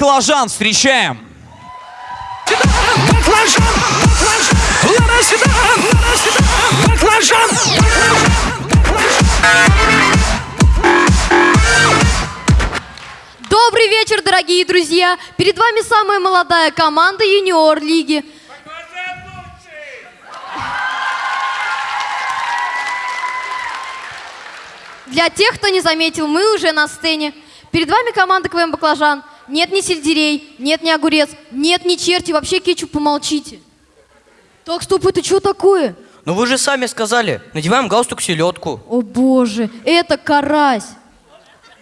Баклажан встречаем! Баклажан, баклажан, ларасидан, ларасидан, баклажан, Добрый вечер, дорогие друзья! Перед вами самая молодая команда юниор лиги. Для тех, кто не заметил, мы уже на сцене. Перед вами команда КВМ «Баклажан». Нет ни сельдерей, нет ни огурец, нет ни черти, вообще кетчуп помолчите. Так, стоп, это что такое? Ну вы же сами сказали, надеваем галстук селедку. О боже, это карась.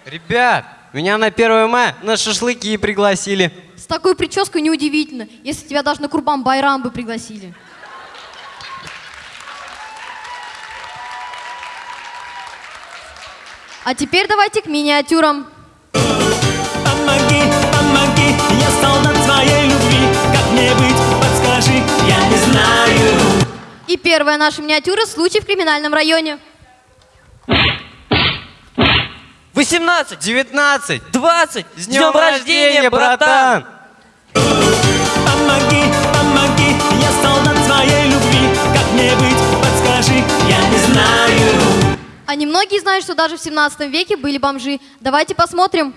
Ребят, меня на 1 мая на шашлыки пригласили. С такой прической неудивительно, если тебя даже на Курбан Байрам бы пригласили. А теперь давайте к миниатюрам. Помоги, помоги, я солдат своей любви. Как мне быть, подскажи, я не знаю. И первая наша миниатюра – случай в криминальном районе. 18, 19. 20, с С днем рождения, братан! Помоги, помоги, я солдат своей любви. Как мне быть, подскажи, я не знаю. А немногие знают, что даже в 17 веке были бомжи. Давайте посмотрим.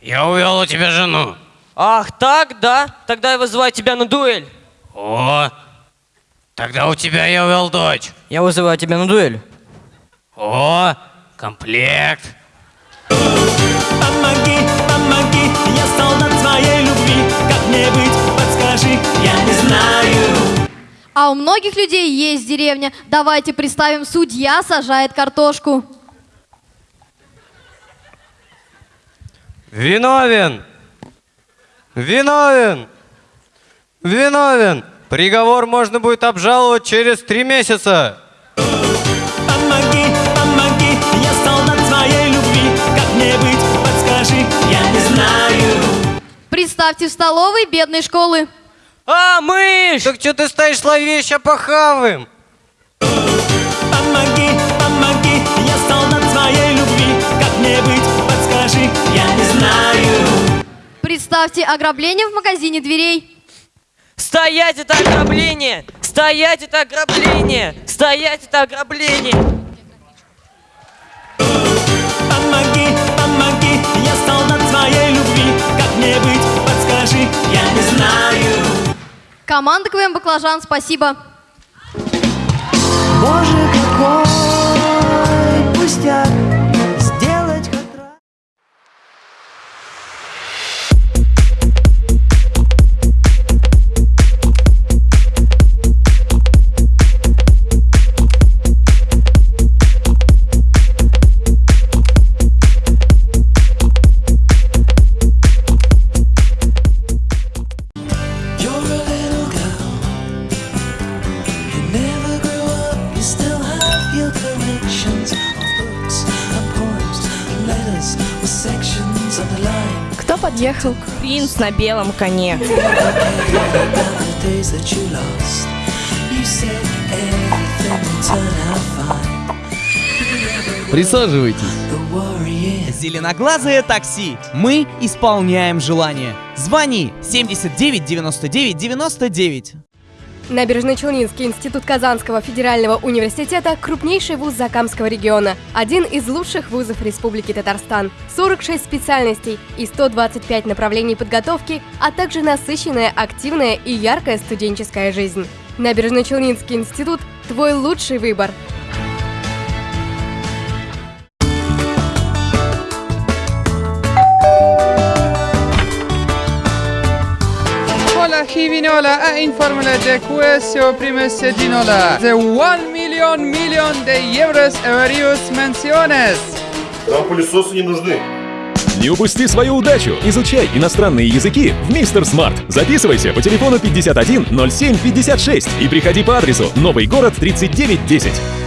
Я увел у тебя жену. Ах, так, да? Тогда я вызываю тебя на дуэль. О, тогда у тебя я увел дочь. Я вызываю тебя на дуэль. О, комплект. Помоги, помоги, я солдат своей любви. Как мне быть, подскажи, я не знаю. А у многих людей есть деревня. Давайте представим, судья сажает картошку. Виновен. Виновен. Виновен. Приговор можно будет обжаловать через три месяца. Помоги, помоги, я солдат своей любви. Как мне быть, подскажи, я не знаю. Представьте в столовой бедной школы. А, мышь! Так что ты стоишь, словей, ща похаваем. Представьте ограбление в магазине дверей. Стоять, это ограбление! Стоять, это ограбление! Стоять, это ограбление! Помоги, помоги, я солдат своей любви. Как мне быть, подскажи, я не знаю. Команда КВМ «Баклажан», спасибо. Боже, какой подъехал? Принц на белом коне. Присаживайтесь. Зеленоглазое такси. Мы исполняем желание. Звони 79 99 99. Набережно-Челнинский институт Казанского федерального университета – крупнейший вуз Закамского региона, один из лучших вузов Республики Татарстан, 46 специальностей и 125 направлений подготовки, а также насыщенная, активная и яркая студенческая жизнь. Набережно-Челнинский институт – твой лучший выбор. Hola Givinola a informele de questo prime sedinola. The 1 million million de euros various menciones. Нам пылесосы не нужны. Не упусти свою удачу! Изучай иностранные языки в Мистер Смарт. Записывайся по телефону 51 07 56 и приходи по адресу Новый город 3910.